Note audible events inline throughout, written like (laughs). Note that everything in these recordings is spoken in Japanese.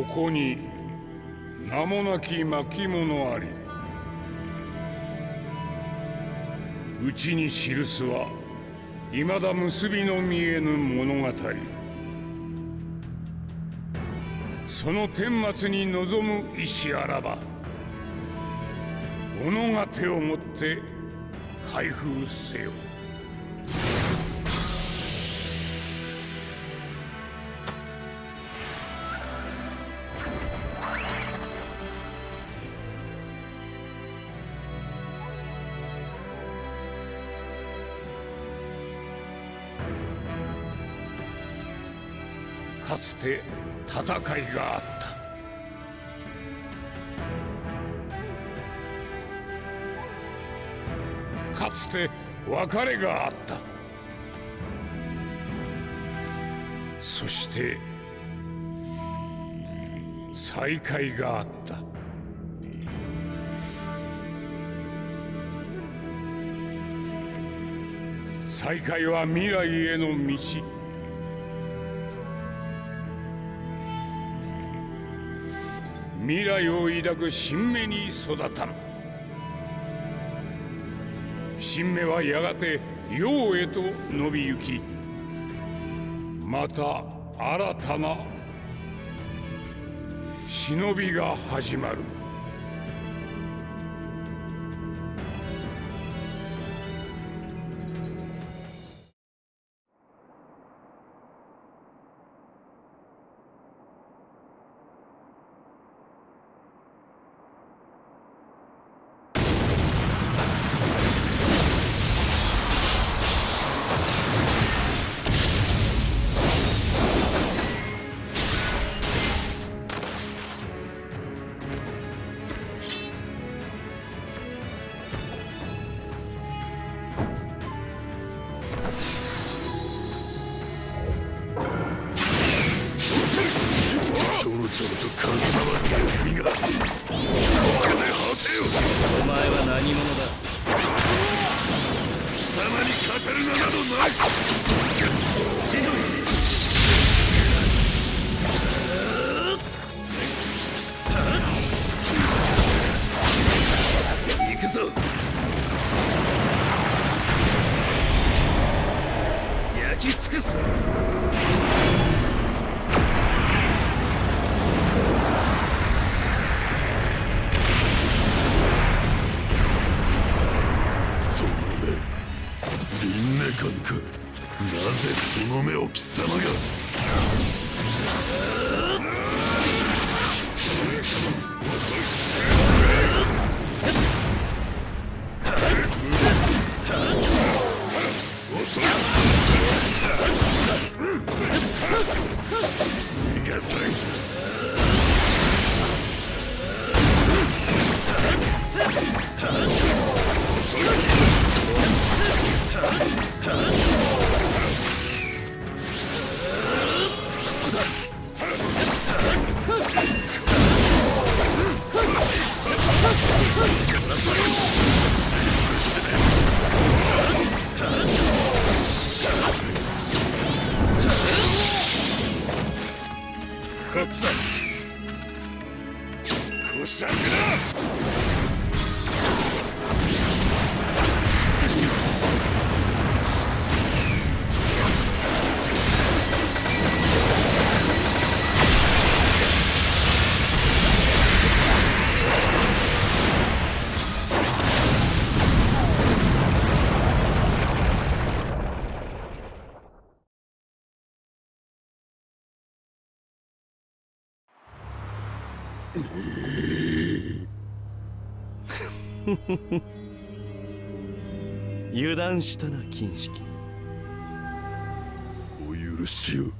ここに名もなき巻物あり。うちに記すは未だ結びの見えぬ物語。その顛末に望む意志あらば己が手をもって開封せよ。て戦いがあった。かつて別れがあった。そして再会があった。再会は未来への道。未来を抱く新芽に育たん新芽はやがて陽へと伸びゆきまた新たな忍びが始まる。油断したな金色。お許しを。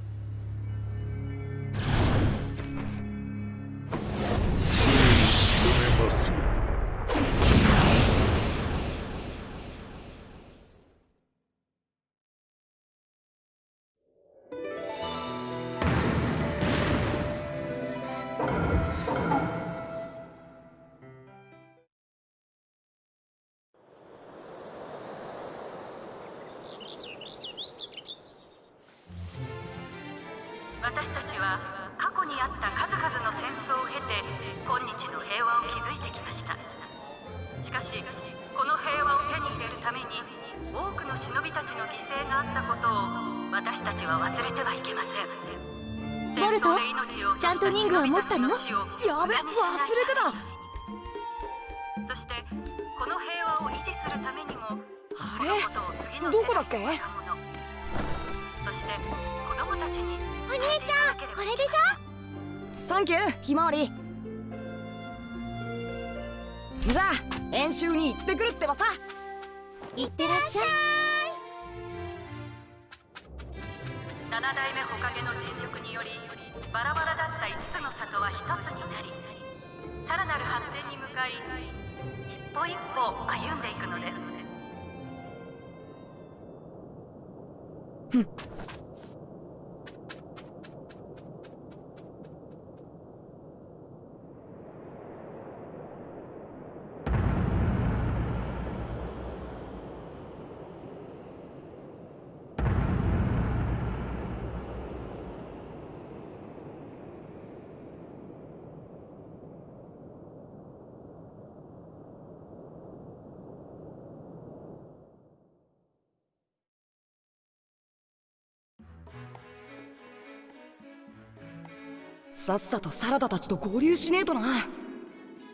さっさとサラダたちと合流しねえとな。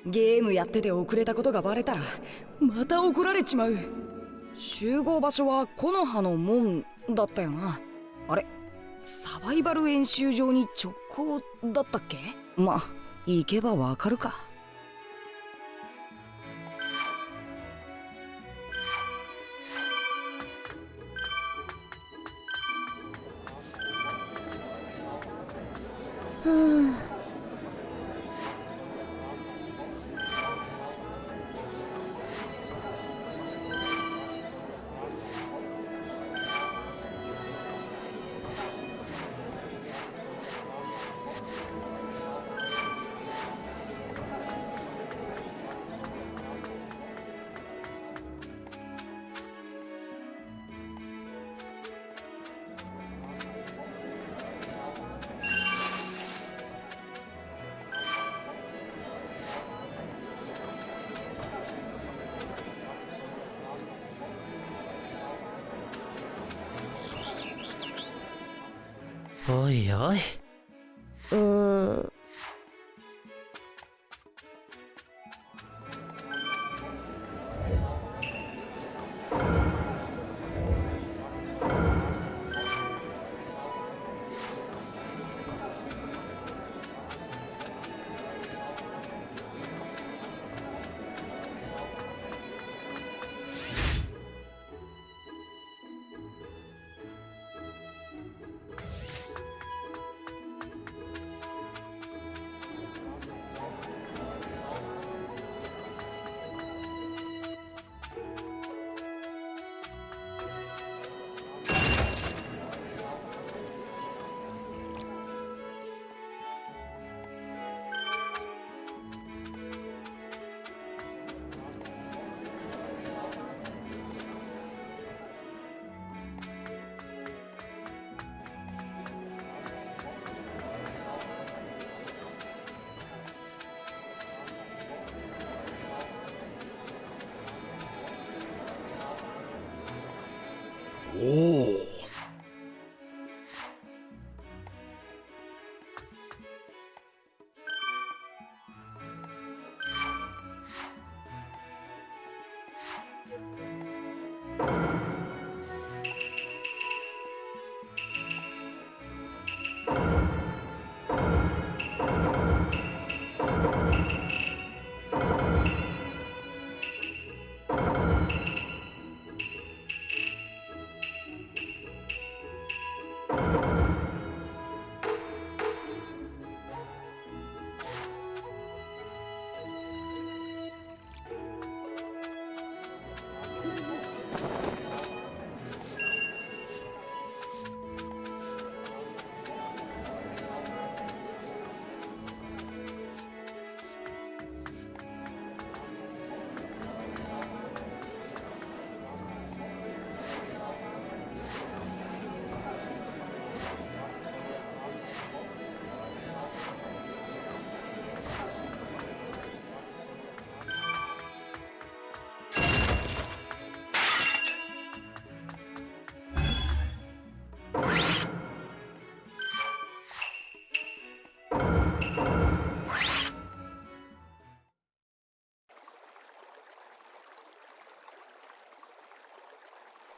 ゲームやってて遅れたことがバレたらまた怒られちまう。集合場所は木の葉の門だったよな。あれサバイバル演習場に直行だったっけ？まあ行けばわかるか。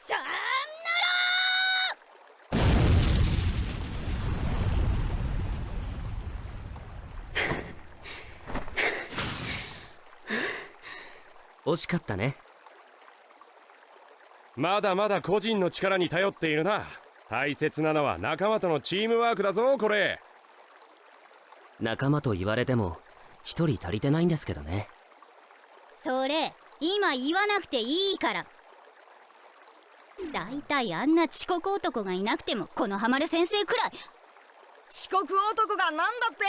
チ (laughs) ャ惜しかったね。まだまだ個人の力に頼っているな。大切なのは仲間とのチームワークだぞこれ。仲間と言われても一人足りてないんですけどね。それ今言わなくていいから。だいたいあんな遅刻男がいなくてもこのハマる先生くらい。遅刻男がなんだって？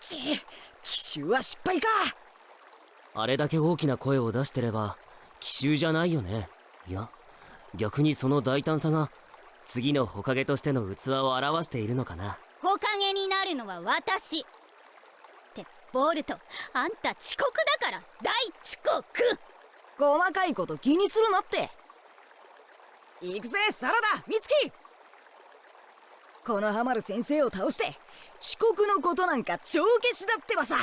ち奇襲は失敗か。あれだけ大きな声を出してれば奇襲じゃないよね。いや逆にその大胆さが次のほかげとしての器を表しているのかな。ほかげになるのは私ボルトあんた遅刻だから大遅刻。細かいこと気にするなって。行くぜサラダ美月。このハマる先生を倒して遅刻のことなんか帳消しだってばさ。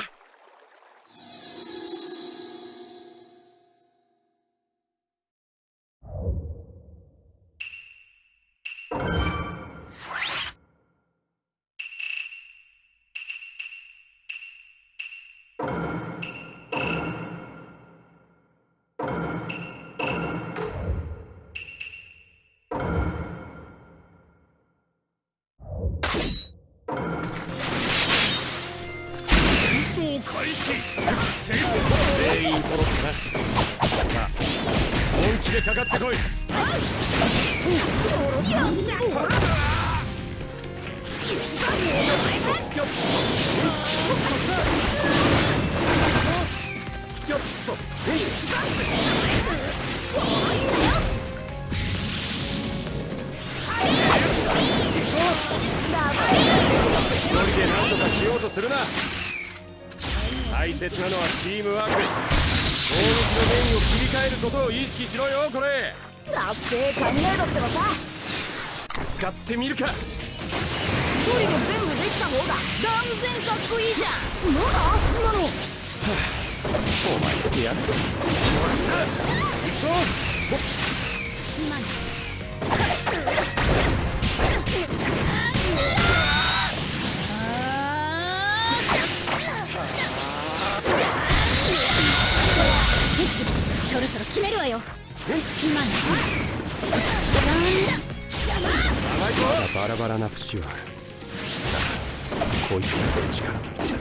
こいつらの力といったら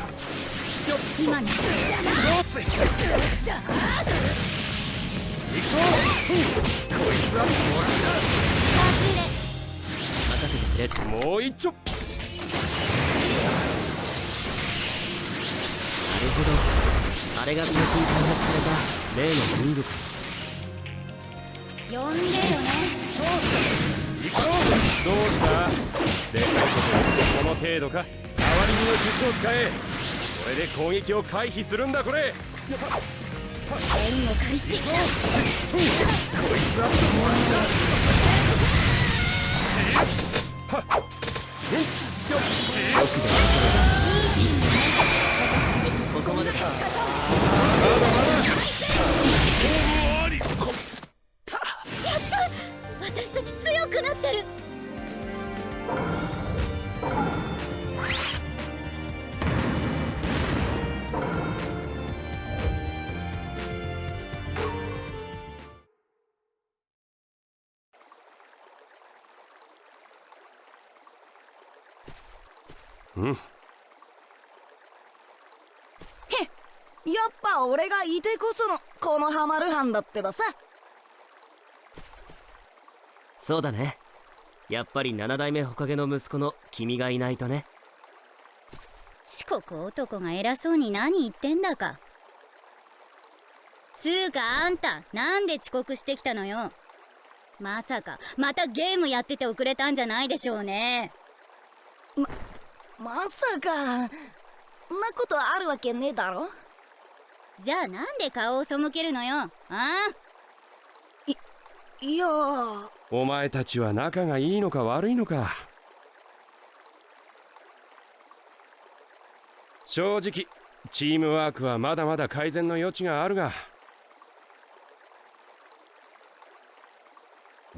今の行くぞこいつはも任せてくれもう。一丁なるほどあれが最近開発された例のリングか呼んでよね行くぞどう。したでかいことこの程度かりにの術を使え。これで攻撃を回避するんだこれ。開始。こいつはもらったはっうんよっここまで。か私うん。やっぱ俺がいてこそのこのハマる班だってばさ。そうだね。やっぱり七代目ほかげの息子の君がいないとね。遅刻男が偉そうに何言ってんだか。つうかあんたなんで遅刻してきたのよ。まさかまたゲームやってて遅れたんじゃないでしょうね。まさかんなことあるわけねえだろ？じゃあなんで顔を背けるのよ？ああ？いやー。お前たちは仲がいいのか悪いのか？正直チームワークはまだまだ改善の余地があるが。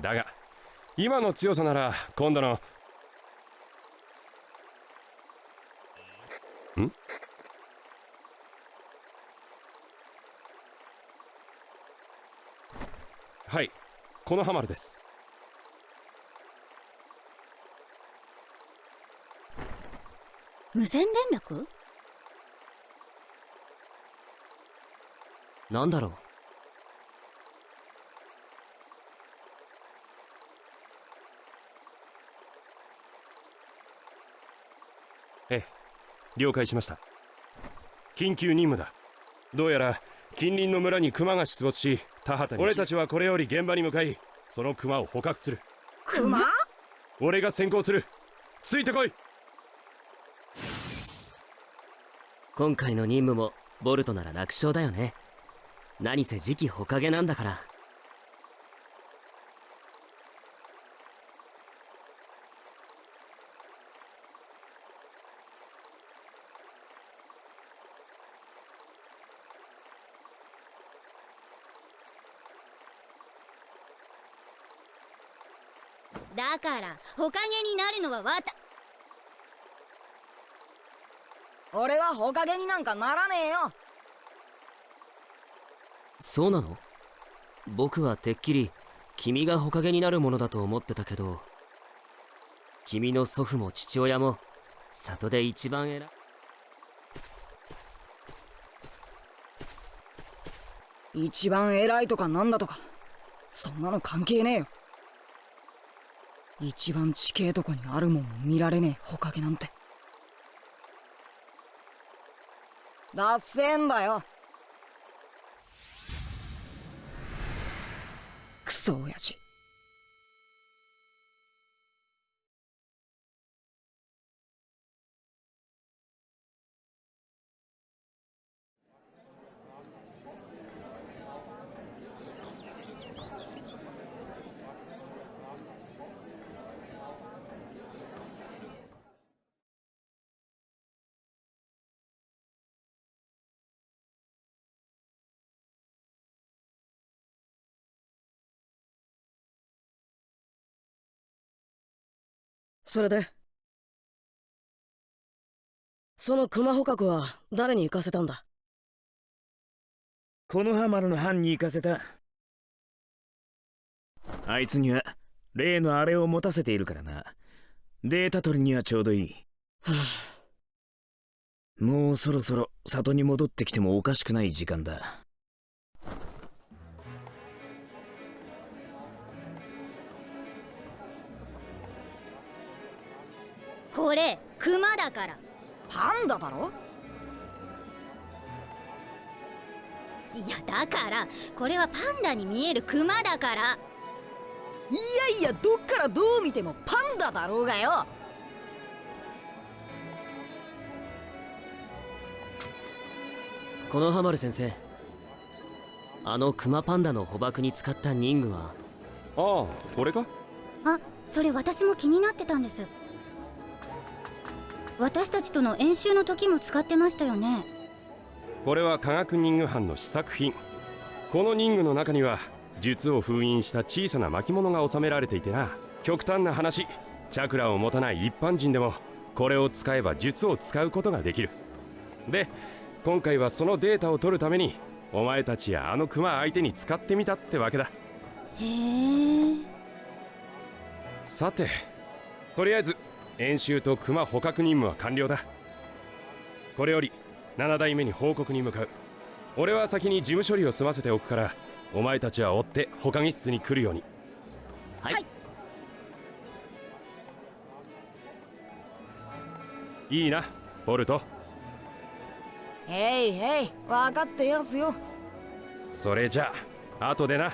だが今の強さなら今度のん？はいこのハマルです。無線連絡？なんだろう。ええ。了解しました。緊急任務だ。どうやら近隣の村にクマが出没し田畑に。俺たちはこれより現場に向かいそのクマを捕獲する。クマ俺が先行する。ついてこい。今回の任務もボルトなら楽勝だよね。何せ次期火影なんだからだからほかげになるのはわた。俺はほかげになんかならねえよ。そうなの？僕はてっきり君が火影になるものだと思ってたけど君の祖父も父親も里で一番偉い。一番偉いとかなんだとかそんなの関係ねえよ一番地形とこにあるもんも見られねえほかげなんて。だっせんだよ。クソ親父。それで？その熊捕獲は誰に行かせたんだ？このハマルの班に行かせた。あいつには例のあれを持たせているからな。データ取りにはちょうどいい。もうそろそろ里に戻ってきてもおかしくない時間だこれクマだから。パンダだろ？いやだからこれはパンダに見えるクマだから。いやいやどっからどう見てもパンダだろうがよ。このハマル先生あのクマパンダの捕獲に使った任具は？ああ俺か？あそれ私も気になってたんです私たちとの演習の時も使ってましたよね。これは科学任具班の試作品。この任具の中には術を封印した小さな巻物が収められていてな。極端な話チャクラを持たない一般人でもこれを使えば術を使うことができる。で今回はそのデータを取るためにお前たちやあのクマ相手に使ってみたってわけだ。へえさてとりあえず演習とクマ捕獲任務は完了だ。これより7代目に報告に向かう。俺は先に事務処理を済ませておくからお前たちは追って捕獲室に来るように。はい、いいなボルト。へいへい分かってやすよ。それじゃあ後でな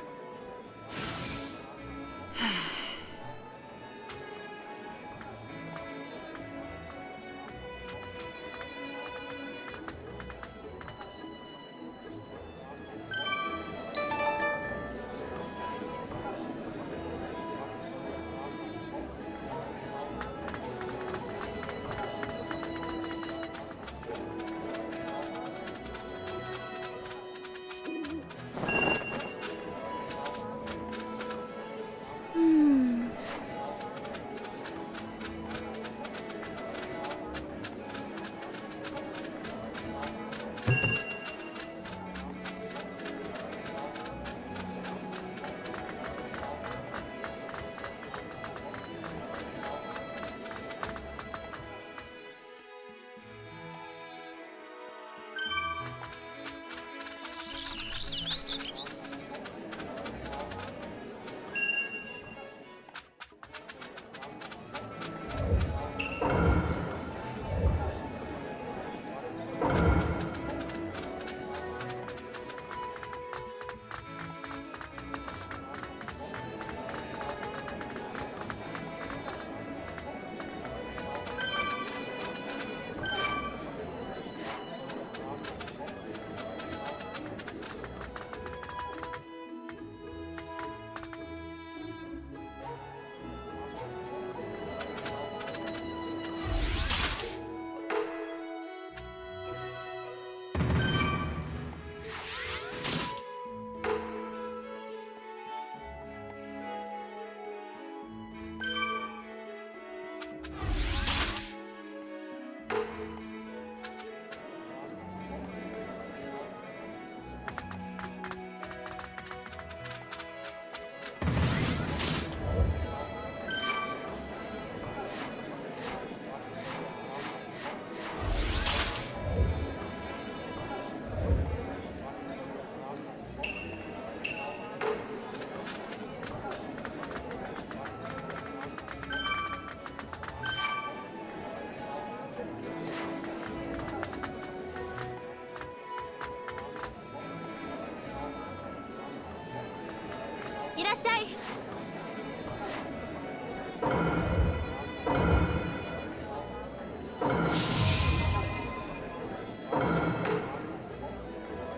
らっしゃい。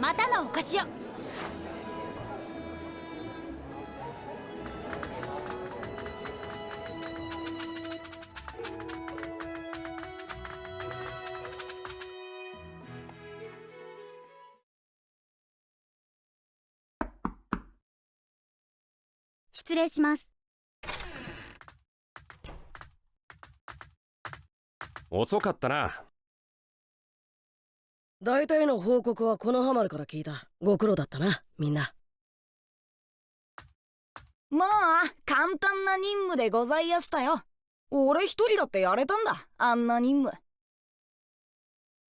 またのお越しを。礼します。遅かったな。大体の報告はこのハマルから聞いたご苦労だったなみんな。まあ簡単な任務でございやしたよ。俺一人だってやれたんだあんな任務。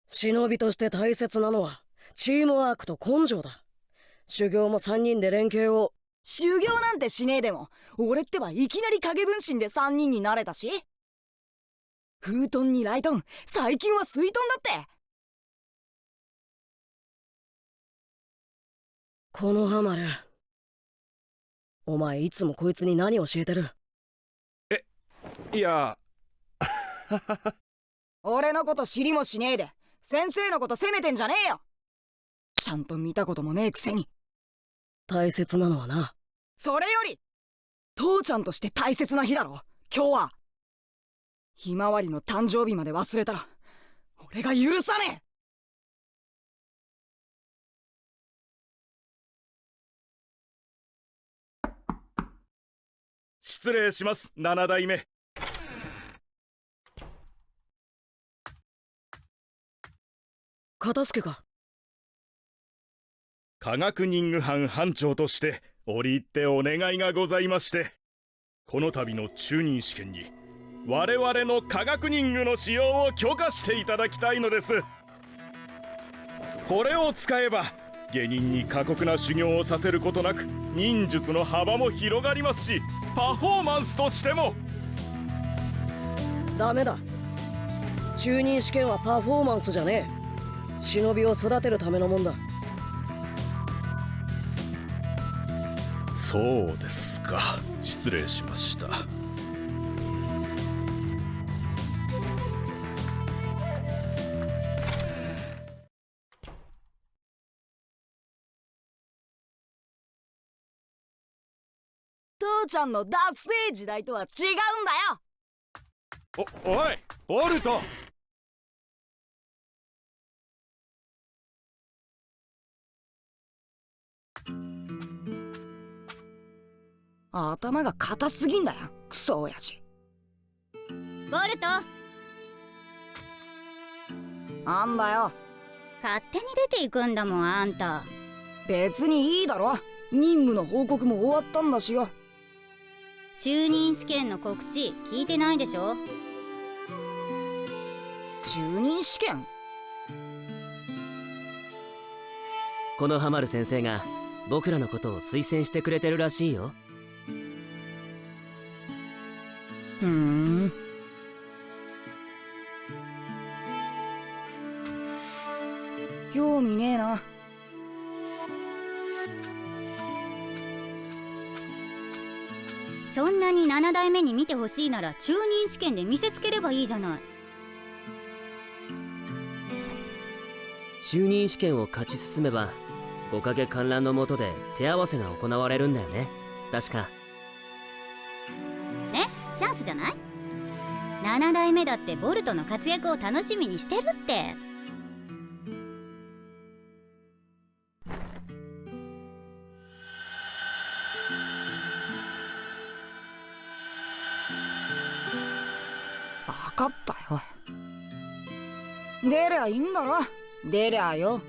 忍びとして大切なのはチームワークと根性だ。修行も3人で連携を修行なんてしねえでも俺ってばいきなり影分身で3人になれたし。フートンにライトン最近は水トンだって。このハマルお前いつもこいつに何教えてる？いや。(laughs) 俺のこと知りもしねえで先生のこと責めてんじゃねえよ。ちゃんと見たこともねえくせに大切なのはな。それより父ちゃんとして大切な日だろ。今日は。ひまわりの誕生日まで忘れたら俺が許さねえ。失礼します七代目。片付けか科学任務班班長として折り入ってお願いがございましてこの度の中任試験に我々の科学任務の使用を許可していただきたいのです。これを使えば下人に過酷な修行をさせることなく忍術の幅も広がりますしパフォーマンスとしても。ダメだ。中任試験はパフォーマンスじゃねえ。忍びを育てるためのもんだ。そうですか。失礼しました。父ちゃんのダッセー時代とは違うんだよ。おおいボルト頭が硬すぎんだよ。クソ親父。ボルト。なんだよ。勝手に出ていくんだもんあんた。別にいいだろ。任務の報告も終わったんだしよ。中任試験の告知聞いてないでしょ？中任試験？このハマる先生が僕らのことを推薦してくれてるらしいよふん。興味ねえな。そんなに7代目に見てほしいなら中任試験で見せつければいいじゃない。中任試験を勝ち進めば五影観覧のもとで手合わせが行われるんだよね。確か。じゃない？7代目だってボルトの活躍を楽しみにしてるって。分かったよ。出りゃいいんだろ。出りゃよ。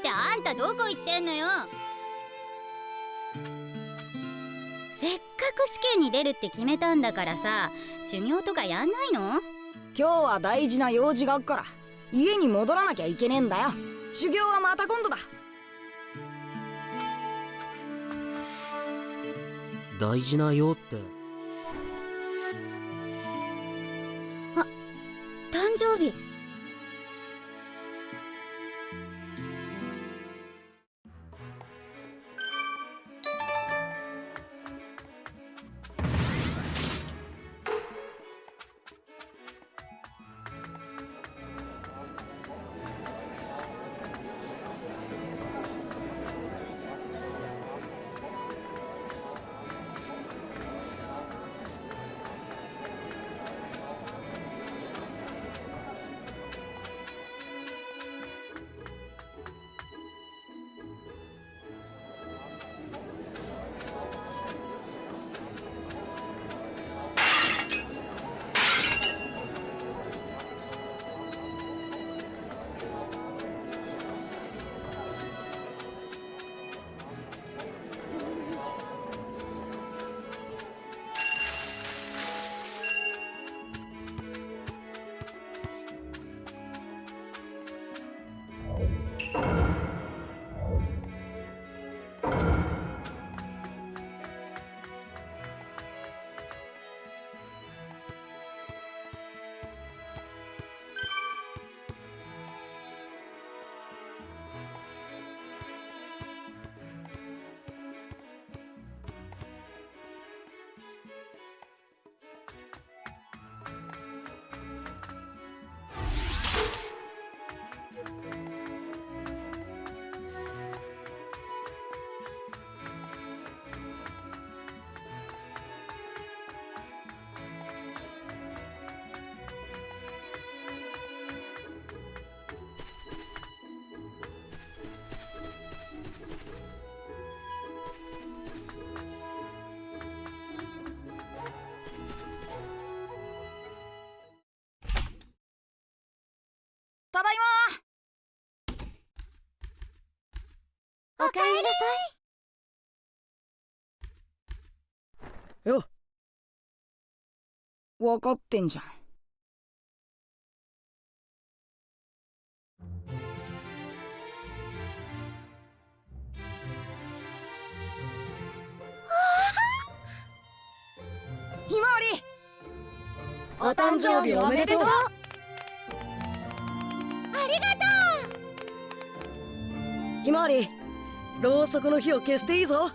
ってあんたどこ行ってんのよ試験に出るって決めたんだからさ修行とかやんないの？今日は大事な用事があっから家に戻らなきゃいけねえんだよ。修行はまた今度だ。大事なよって？誕生日おかえりなさい。よ分かってんじゃん。ひまわり。お誕生日おめでとう。ありがとひまわりろうそくの火を消していいぞ。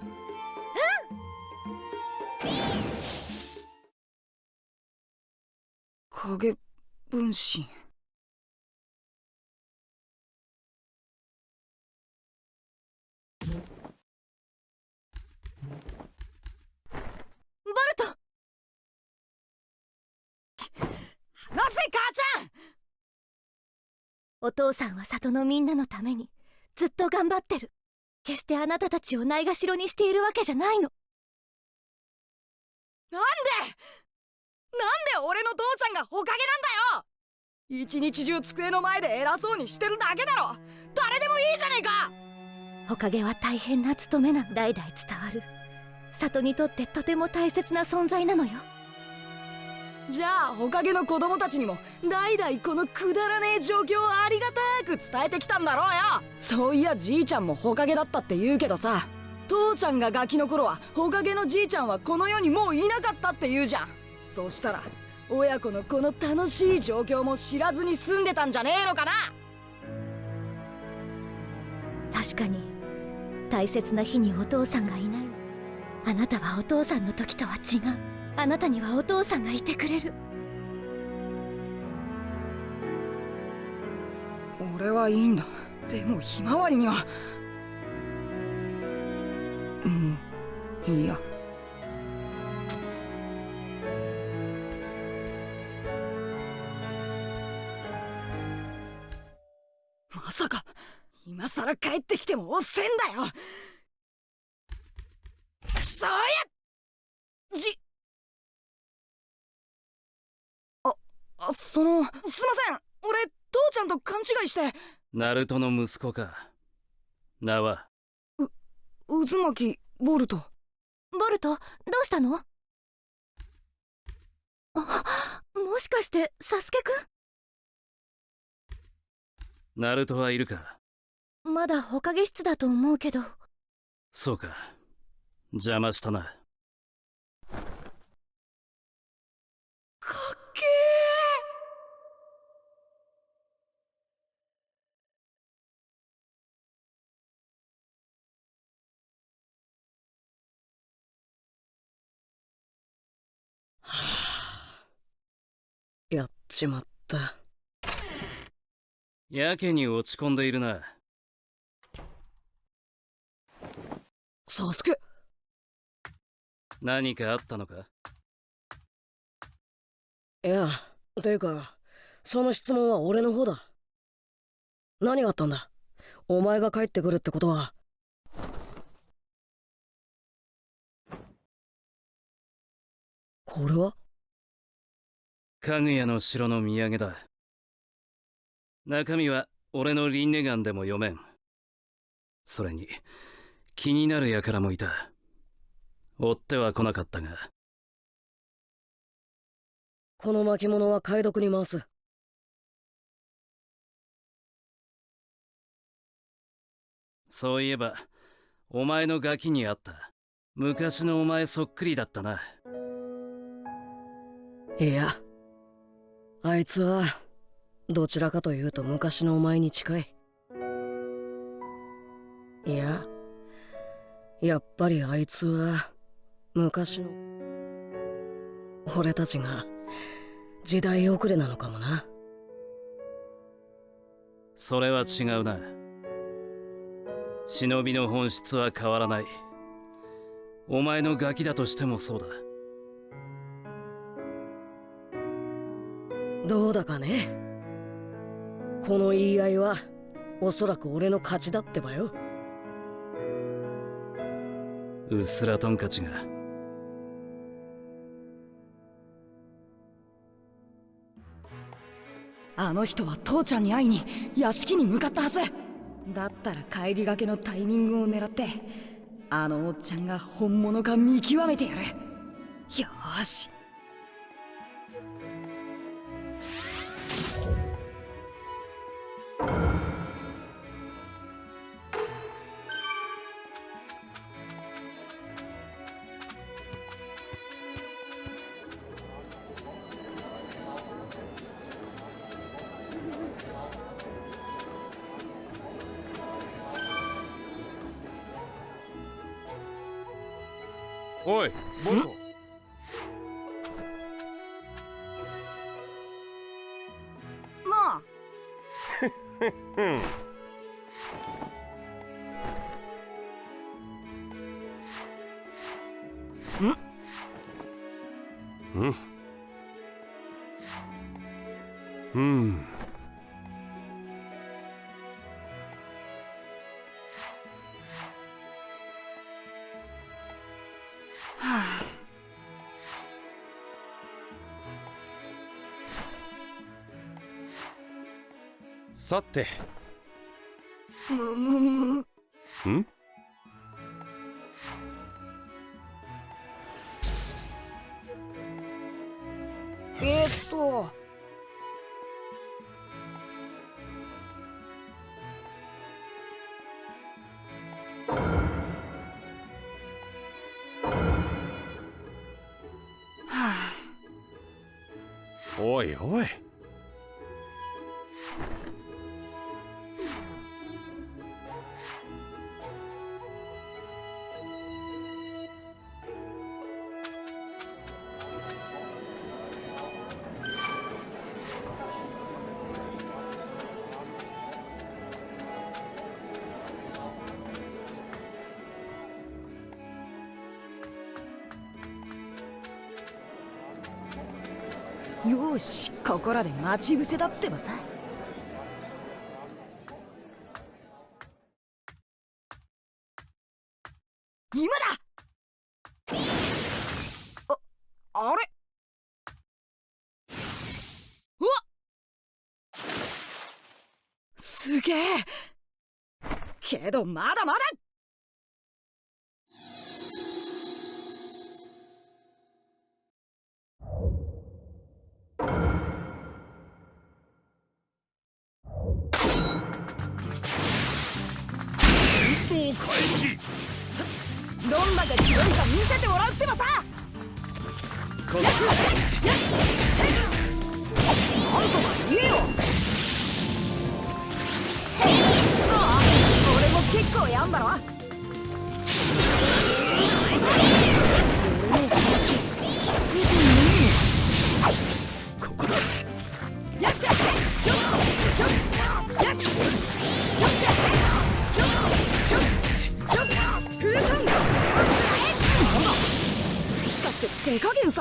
影分身。ボルト！なぜ母ちゃん！お父さんは里のみんなのためにずっと頑張ってる決してあなたたちをないがしろにしているわけじゃないの。なんで？なんで俺の父ちゃんがほかげなんだよ？一日中机の前で偉そうにしてるだけだろ。誰でもいいじゃねえか！おかげは大変な務めなの代々伝わる。里にとってとても大切な存在なのよじゃあほかげの子供たちにも代々このくだらねえ状況をありがたく伝えてきたんだろうよ。そういやじいちゃんもほかげだったって言うけどさ。父ちゃんがガキの頃はほかげのじいちゃんはこの世にもういなかったって言うじゃん。そしたら親子のこの楽しい状況も知らずに住んでたんじゃねえのかな。確かに大切な日にお父さんがいないの。あなたはお父さんの時とは違うあなたにはお父さんがいてくれる。俺はいいんだ。でもひまわりには。もういいや。まさか今さら帰ってきてもおっせんだよ。くそやじそのすいません。俺父ちゃんと勘違いして。ナルトの息子か。名は？渦巻ボルト。ボルト？どうしたの？あもしかしてサスケくナルトはいるか？んまだほかげ室だと思うけど。そうか。邪魔したなかっけやっちまった。やけに落ち込んでいるな。サスケ。何かあったのか？いやていうかその質問は俺の方だ。何があったんだ？お前が帰ってくるってことは。これは？かぐやの城の土産だ。中身は俺の輪廻眼でも読めん。それに気になる輩もいた。追っては来なかったが。この巻物は解読に回す。そういえばお前のガキにあった。昔のお前そっくりだったな。いやあいつはどちらかというと昔のお前に近い。いややっぱりあいつは昔の俺たちが時代遅れなのかもな。それは違うな。忍びの本質は変わらない。お前のガキだとしてもそうだ。どうだかね。この言い合いはおそらく俺の勝ちだってばよ。うすらトンカチが。あの人は父ちゃんに会いに屋敷に向かったはず。だったら帰りがけのタイミングを狙ってあのおっちゃんが本物か見極めてやる。よし。さて。むむむ。よしここらで待ち伏せだってばさ。今だ！ああれ？うわ！すげえ！けどまだまだ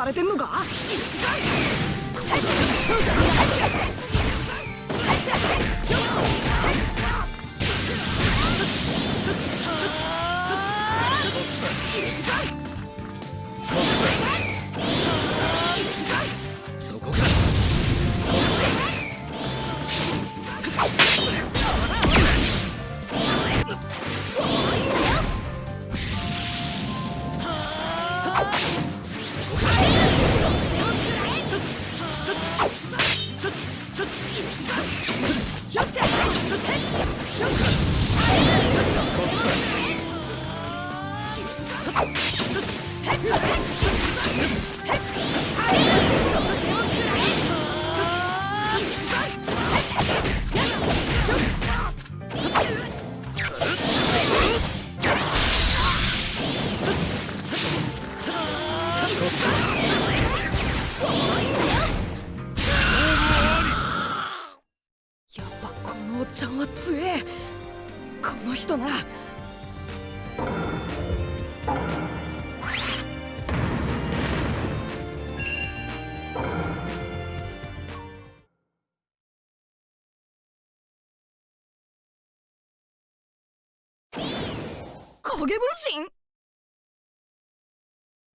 されてんのか？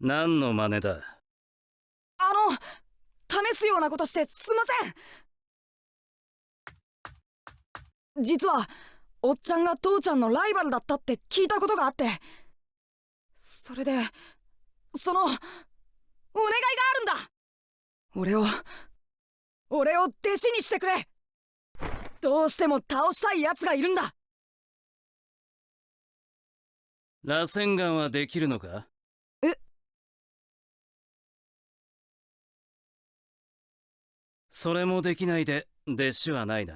何の真似だ？あの試すようなことしてすいません。実はおっちゃんが父ちゃんのライバルだったって聞いたことがあって。それでそのお願いがあるんだ。俺を俺を弟子にしてくれ。どうしても倒したい奴がいるんだ。螺旋岩はできるのか？それもできないで弟子はないな。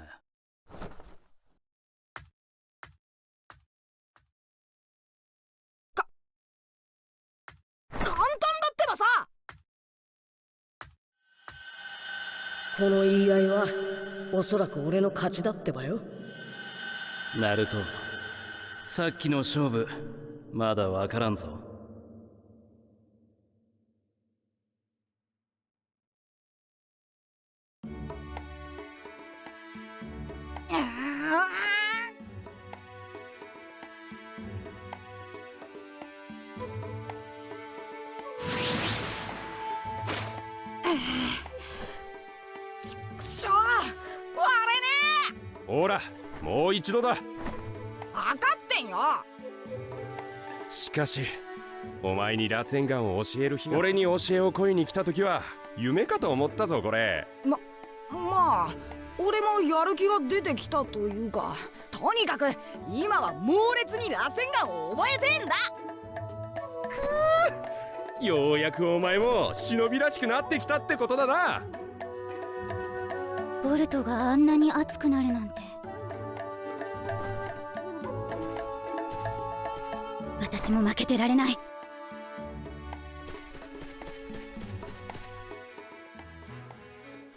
簡単だってばさ。この言い合いはおそらく俺の勝ちだってばよ。ナルトさっきの勝負まだわからんぞほらもう一度だ。え分かってんよ。しかしお前に螺旋岩を教える日が。俺に教えを請いに来た時は夢かと思ったぞこれ。ままあ俺もやる気が出てきたというかとにかく今は猛烈に螺旋岩を覚えてんだ。ようやくお前も忍びらしくなってきたってことだなボルトがあんなに熱くなるなんて。私も負けてられない。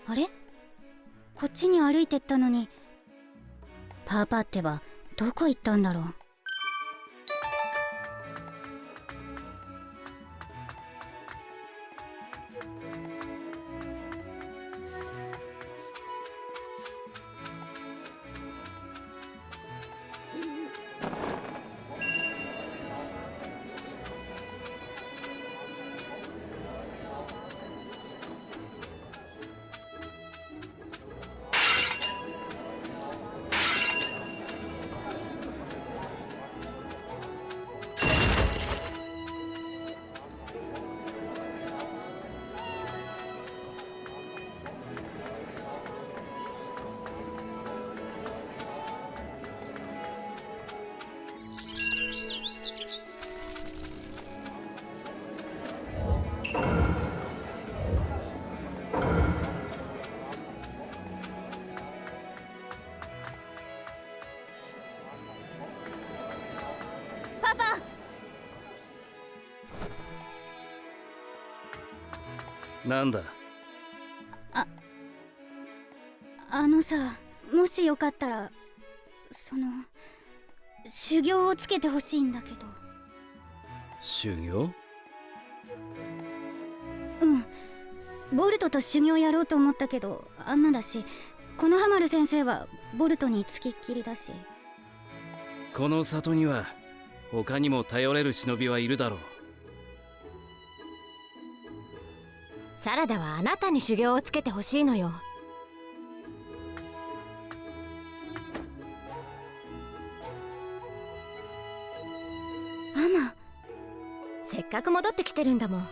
あれ？こっちに歩いてったのに。パーパーってばどこ行ったんだろう。なんだ？あのさもしよかったらその修行をつけてほしいんだけど。修行？うん。ボルトと修行やろうと思ったけどあんなだしこのハマル先生はボルトにつきっきりだし。この里には他にも頼れる忍びはいるだろうラダはあなたに修行をつけてほしいのよ。ママ。せっかく戻ってきてるんだもん。ね。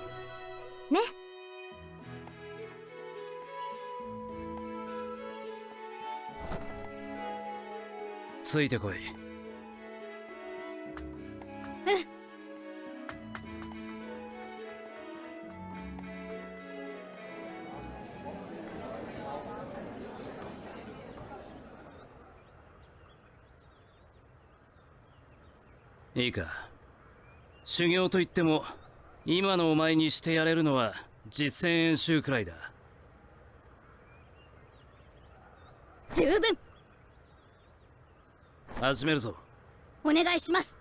ついてこいいいか。修行といっても今のお前にしてやれるのは実践演習くらいだ。十分。始めるぞ。お願いします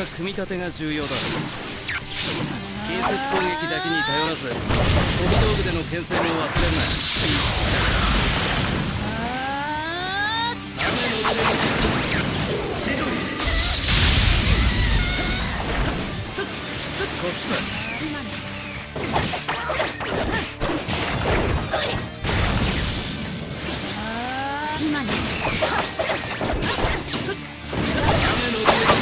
は組み立てが重要だ近接攻撃だけに頼らず飛び道具での牽制も忘れるな雨のちょこっちだ今ね雨の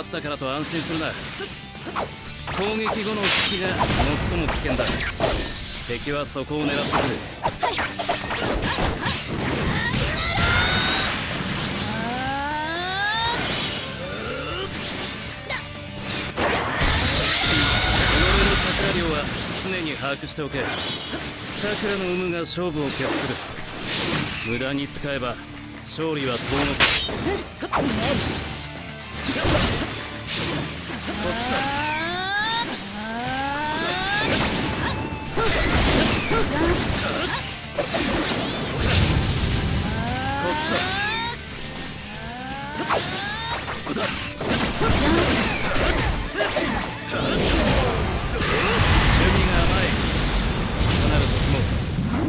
まったからと安心するな。攻撃後の隙が最も危険だ。敵はそこを狙ってくる。己のチャクラ量は常に把握しておけ。チャクラの有無が勝負を決する。無駄に使えば勝利は遠のく。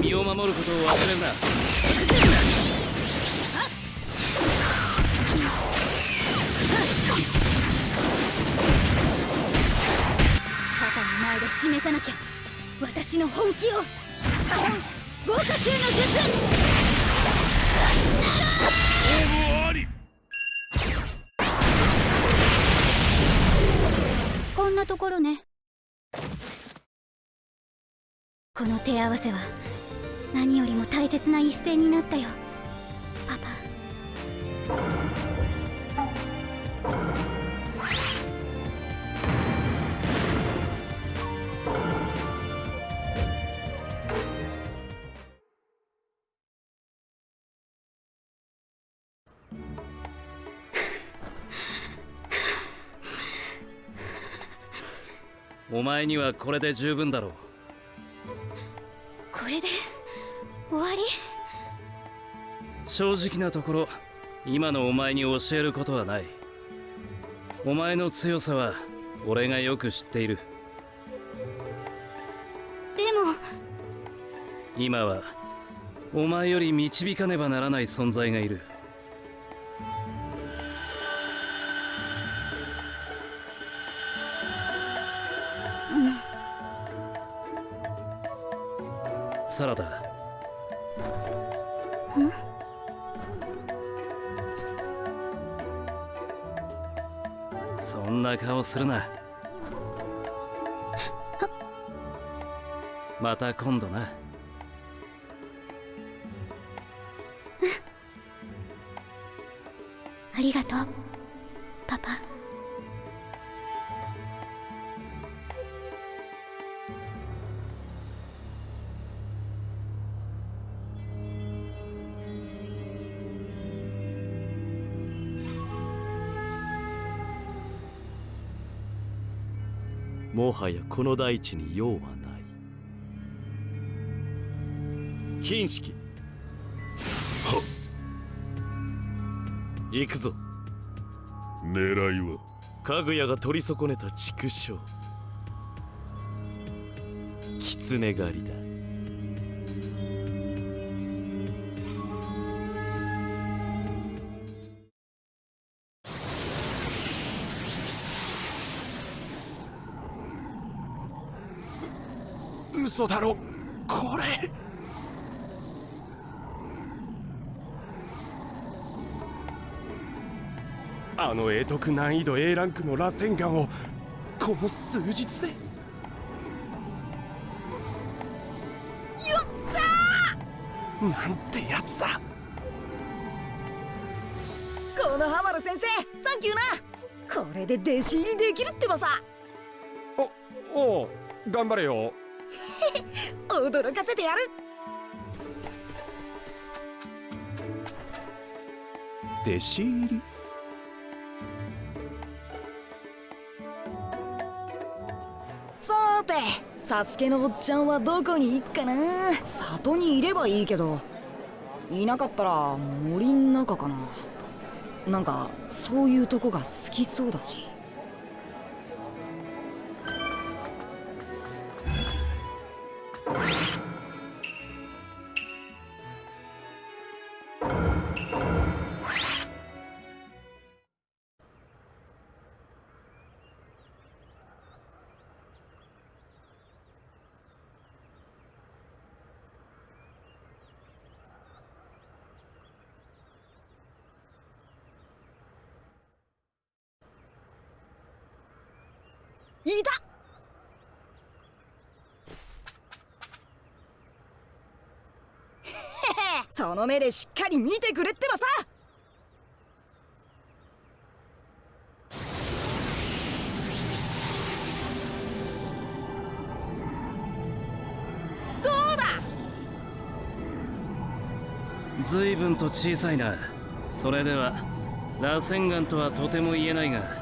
身を守ることを忘れるな前で示さなきゃ。私の本気を。カトン豪華級の術。こんなところね。この手合わせは。何よりも大切な一戦になったよ。パパお前にはこれで十分だろう。これで終わり？正直なところ今のお前に教えることはない。お前の強さは俺がよく知っている。でも。今はお前より導かねばならない存在がいるするな。また今度な。(laughs) ありがとうパパ。はやこの大地に用はない。金色。行くぞ。狙いは？かぐやが取り損ねた畜生。狐狩りだ嘘だろ。これ。あの難易度 A ランクの螺旋岩をこの数日で。よっしゃなんてやつだ。ーこのハマル先生サンキューな。これで弟子入りできるってばさ。おおう頑張れよ驚かせてやる。弟子入り。さーてサスケのおっちゃんはどこに行っかな？里にいればいいけど。いなかったら森ん中かな？なんかそういうとこが好きそうだしいた。(laughs) その目でしっかり見てくれってばさ。どうだ？随分と小さいな。それでは螺旋岩とはとても言えないが。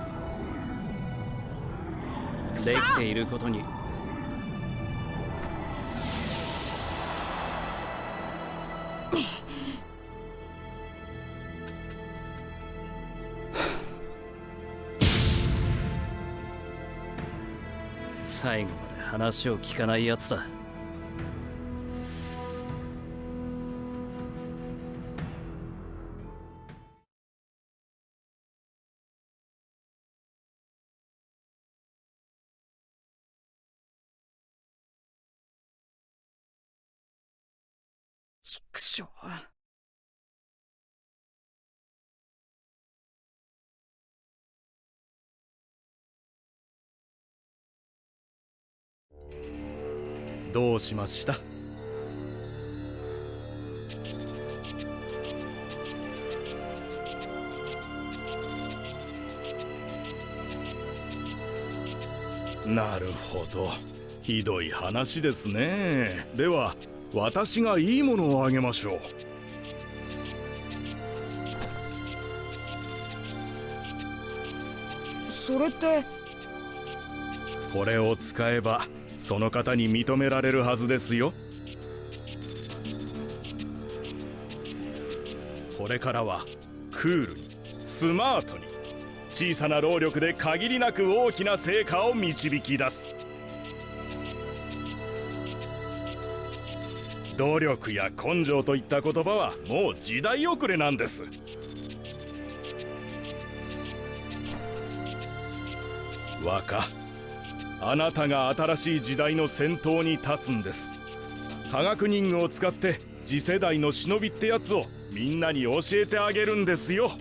できていることに。(sighs) 最後まで話を聞かないやつだ。しました。なるほど。ひどい話ですね。では私がいいものをあげましょう。それって。これを使えばその方に認められるはずですよ。これからはクールにスマートに小さな労力で限りなく大きな成果を導き出す。努力や根性といった言葉はもう時代遅れなんです。若あなたが新しい時代の先頭に立つんです。科学忍具を使って次世代の忍びってやつをみんなに教えてあげるんですよ。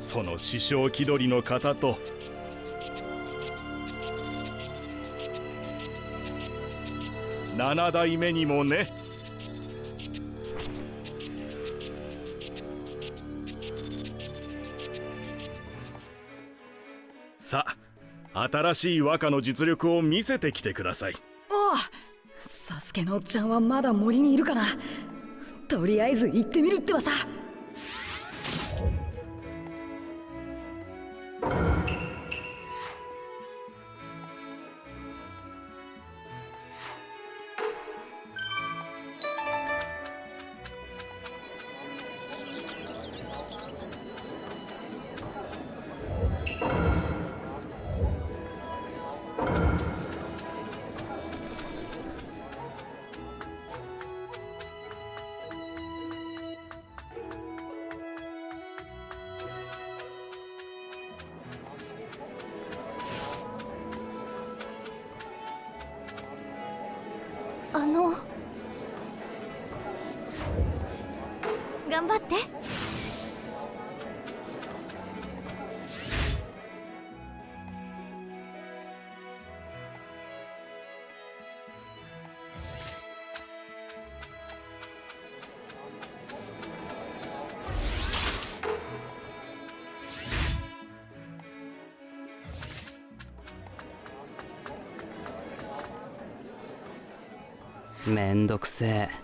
その師匠気取りの方と。7代目にもね。新しい和歌の実力を見せてきてください。おおサスケのおっちゃんはまだ森にいるかな。とりあえず行ってみるってばさ。めんどくせえ。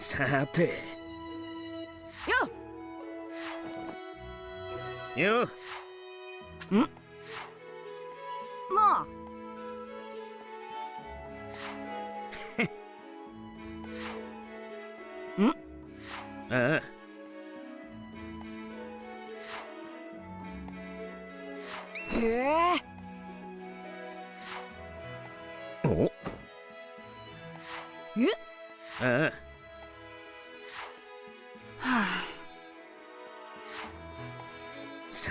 さて。よよん？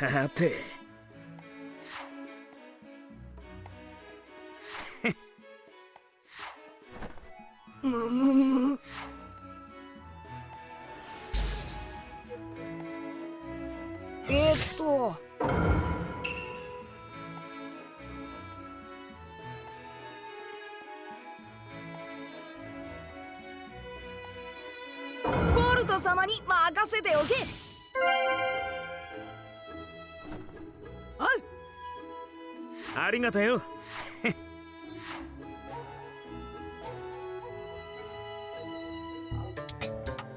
はて。りがとよ。(laughs)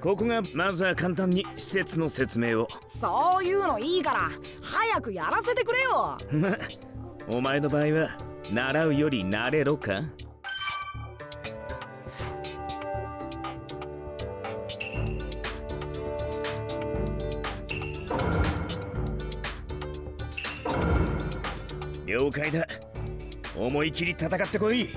ここがまずは簡単に施設の説明を。そういうのいいから早くやらせてくれよ。ま (laughs) お前の場合は習うより慣れろか？了解だ思い切り戦ってこい。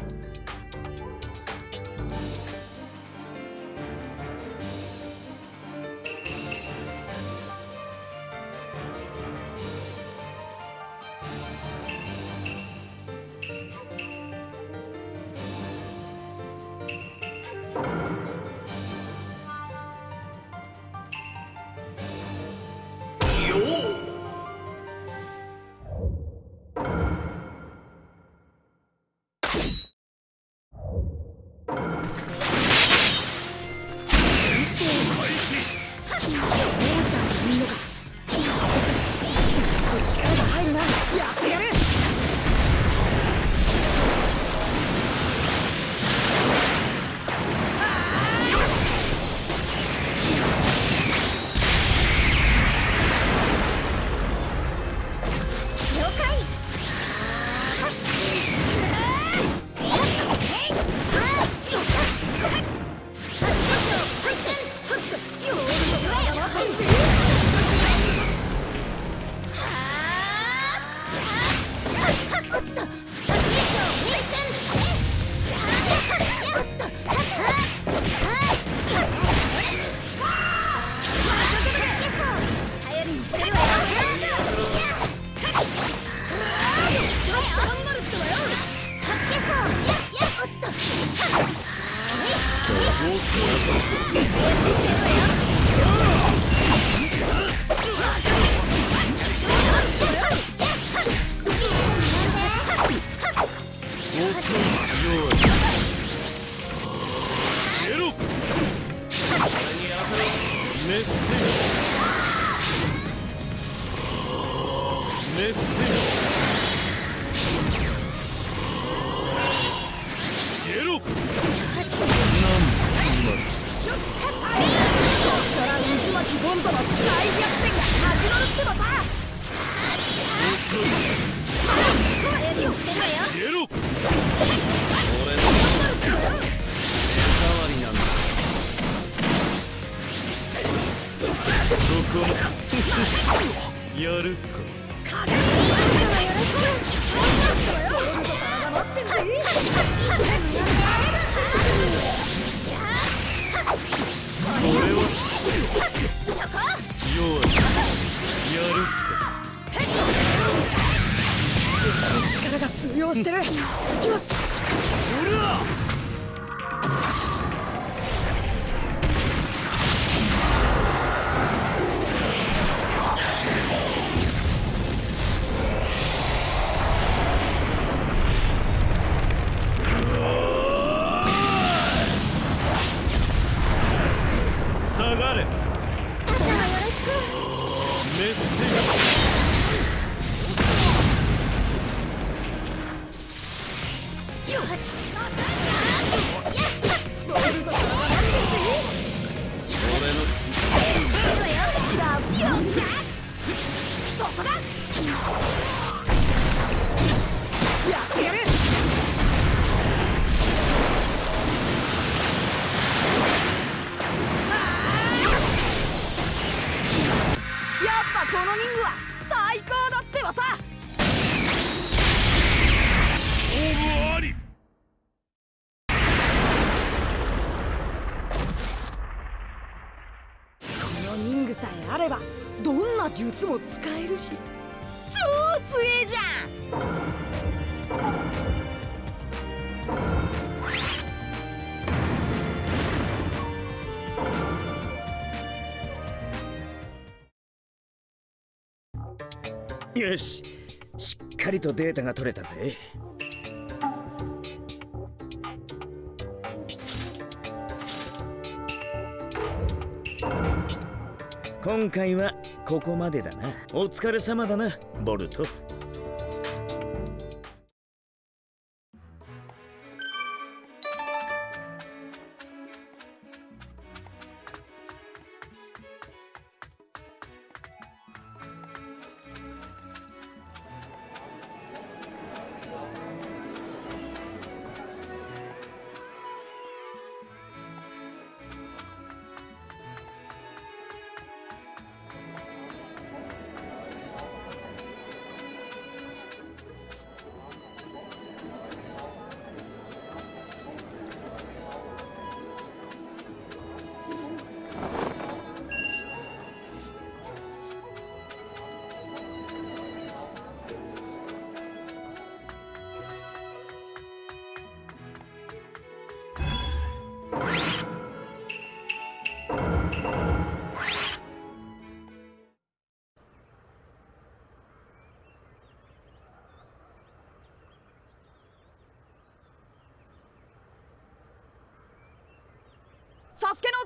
よし。しっかりとデータが取れたぜ。今回はここまでだな。お疲れ様だなボルト。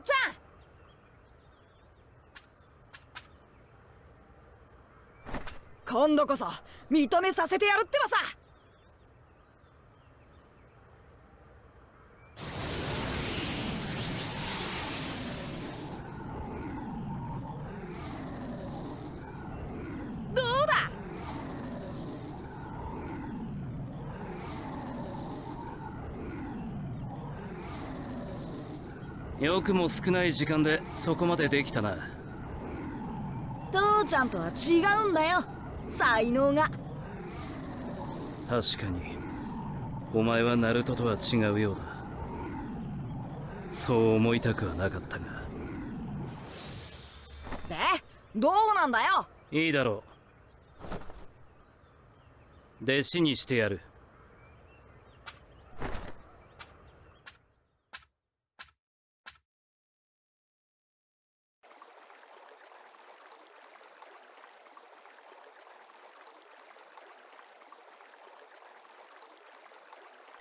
ちゃん。今度こそ認めさせてやるってばさどうだよくも少ない時間でそこまでできたな。父ちゃんとは違うんだよ。才能が。確かに。お前はナルトとは違うようだ。そう思いたくはなかったが。でどうなんだよ？いいだろう。弟子にしてやる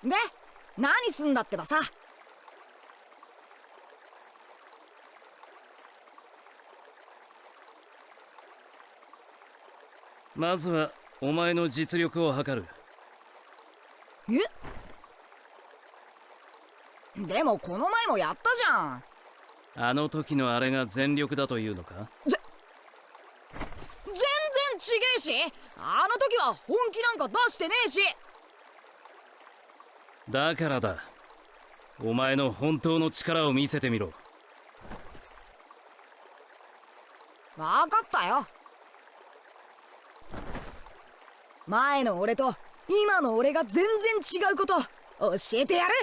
で何すんだってばさ。まずはお前の実力を測る。え？でもこの前もやったじゃん。あの時のあれが全力だというのか？全然ちげえしあの時は本気なんか出してねえしだからだ。お前の本当の力を見せてみろ。分かったよ。前の俺と今の俺が全然違うこと教えてやる。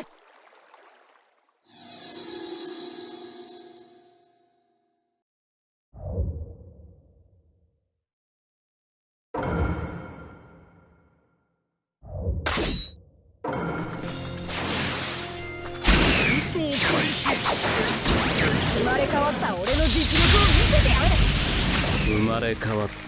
生まれ変わった。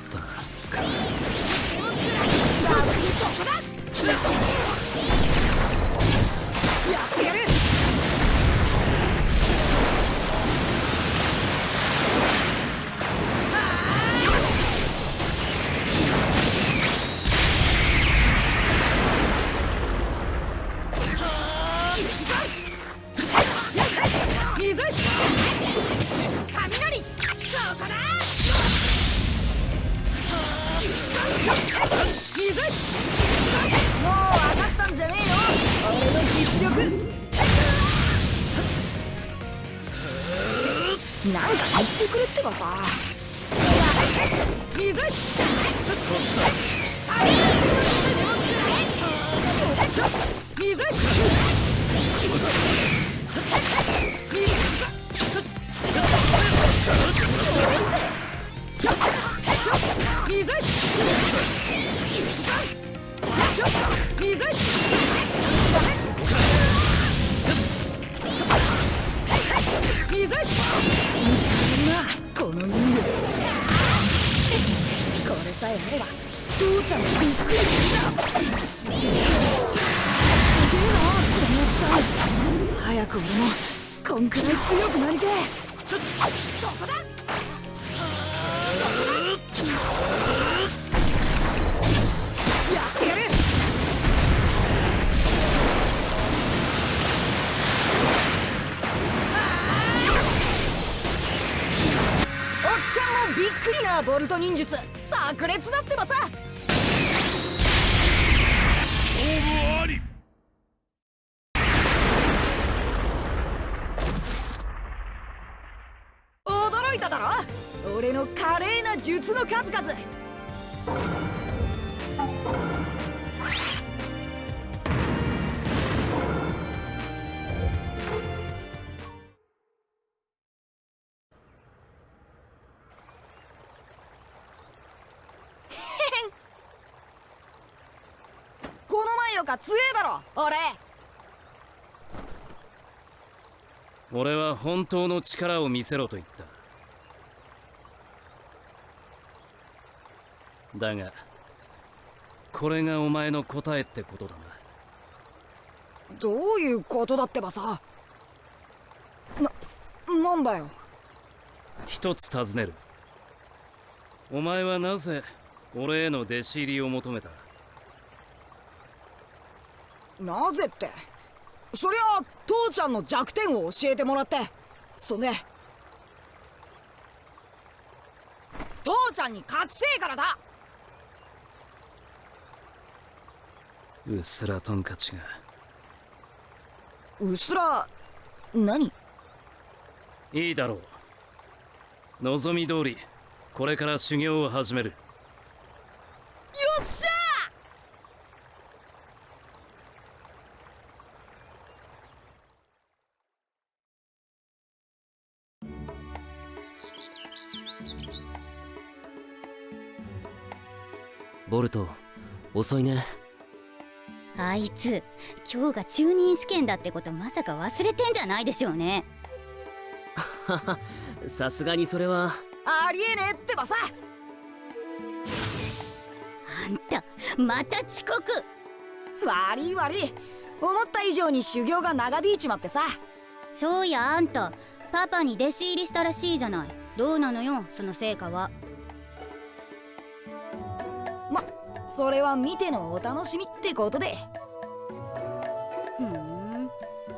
忍術炸裂だってばさ。勝負あり。驚いただろ？俺の華麗な術の数々か強えだろ俺。俺は本当の力を見せろと言った。だがこれがお前の答えってことだな。どういうことだってばさ。な、なんだよ。一つ尋ねる。お前はなぜ俺への弟子入りを求めた？なぜって。そりゃ父ちゃんの弱点を教えてもらって。そんで父ちゃんに勝ちてえからだ。うっすらトンカチが。うすら何？いいだろう。望み通りこれから修行を始める。よっしゃボルト遅いね。あいつ今日が中任試験だってことまさか忘れてんじゃないでしょうね。(laughs) さすがにそれは。ありえねえってばさ。あんたまた遅刻。悪い悪い。思った以上に修行が長引いちまってさ。そういやあんた。パパに弟子入りしたらしいじゃない。どうなのよその成果はそれは見てのお楽しみってことで。ふん。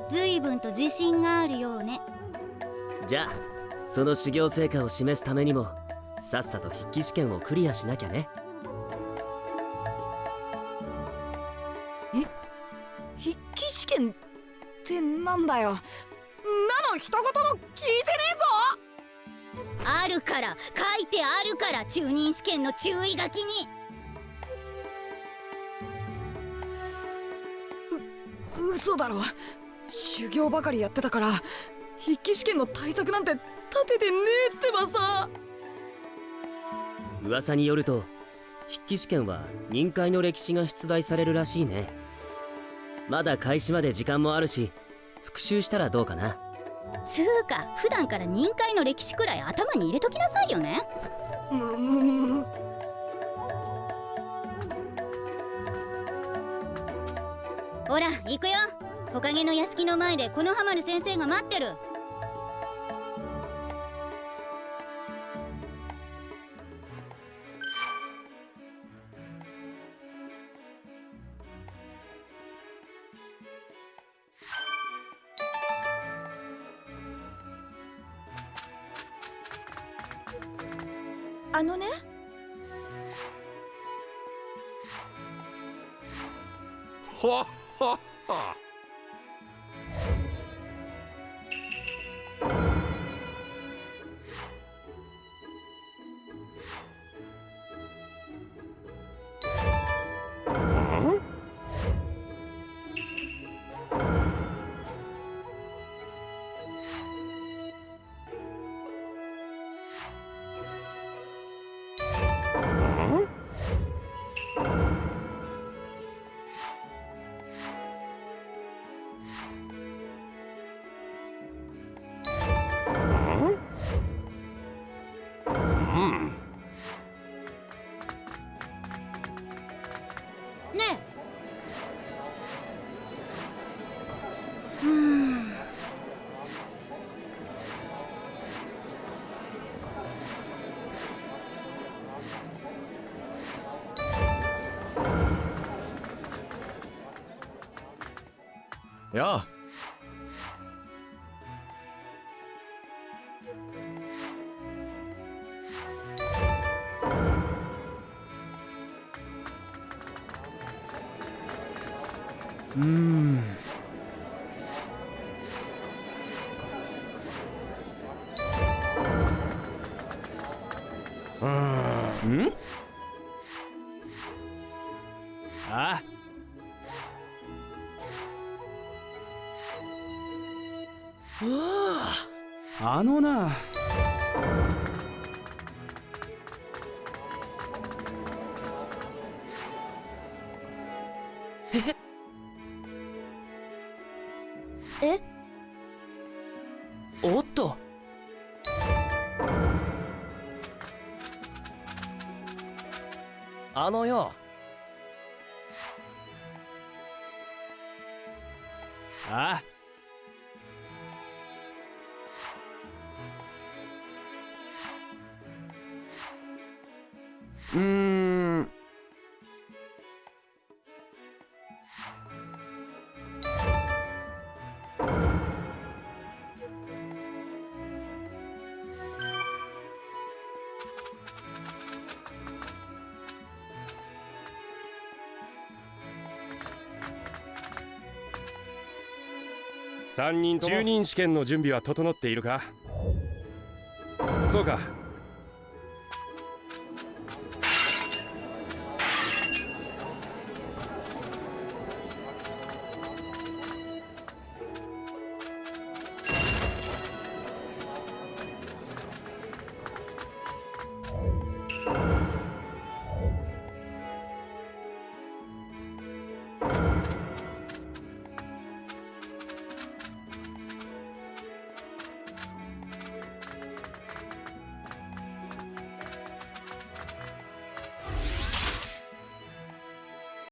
随分と自信があるようね。じゃあその修行成果を示すためにもさっさと筆記試験をクリアしなきゃね。筆記試験ってなんだよ。なの一言も聞いてねえぞ。あるから書いてあるから中任試験の注意書きに嘘だろ修行ばかりやってたから筆記試験の対策なんて立ててねえってばさ。噂によると筆記試験は任界の歴史が出題されるらしいね。まだ開始まで時間もあるし復習したらどうかな。つうか普段から任界の歴史くらい頭に入れときなさいよね。むむむほら行くよ。木陰の屋敷の前でこの浜る先生が待ってる。Yeah. あのな。3人中任試験の準備は整っているか？そうか。